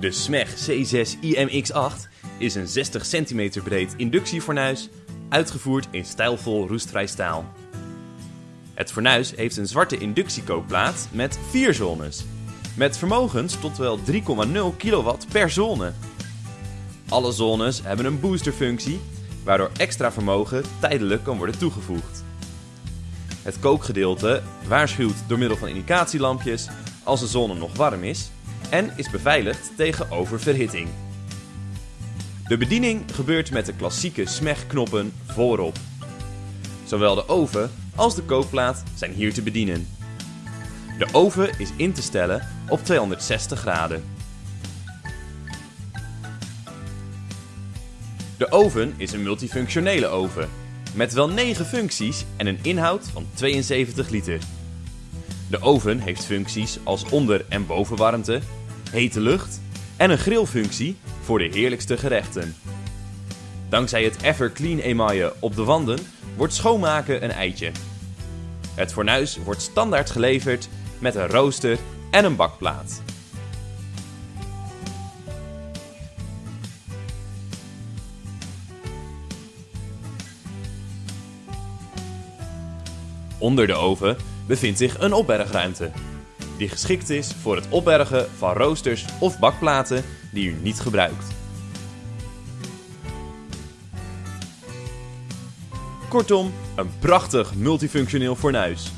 De SMEG C6 IMX8 is een 60 cm breed inductiefornuis, uitgevoerd in stijlvol roestvrij staal. Het fornuis heeft een zwarte inductiekookplaat met vier zones, met vermogens tot wel 3,0 kW per zone. Alle zones hebben een boosterfunctie, waardoor extra vermogen tijdelijk kan worden toegevoegd. Het kookgedeelte waarschuwt door middel van indicatielampjes als de zone nog warm is en is beveiligd tegen oververhitting. De bediening gebeurt met de klassieke smegknoppen voorop. Zowel de oven als de kookplaat zijn hier te bedienen. De oven is in te stellen op 260 graden. De oven is een multifunctionele oven met wel 9 functies en een inhoud van 72 liter. De oven heeft functies als onder- en bovenwarmte, hete lucht en een grillfunctie voor de heerlijkste gerechten. Dankzij het Everclean emaille op de wanden wordt schoonmaken een eitje. Het fornuis wordt standaard geleverd met een rooster en een bakplaat. Onder de oven bevindt zich een opbergruimte, die geschikt is voor het opbergen van roosters of bakplaten die u niet gebruikt. Kortom, een prachtig multifunctioneel fornuis.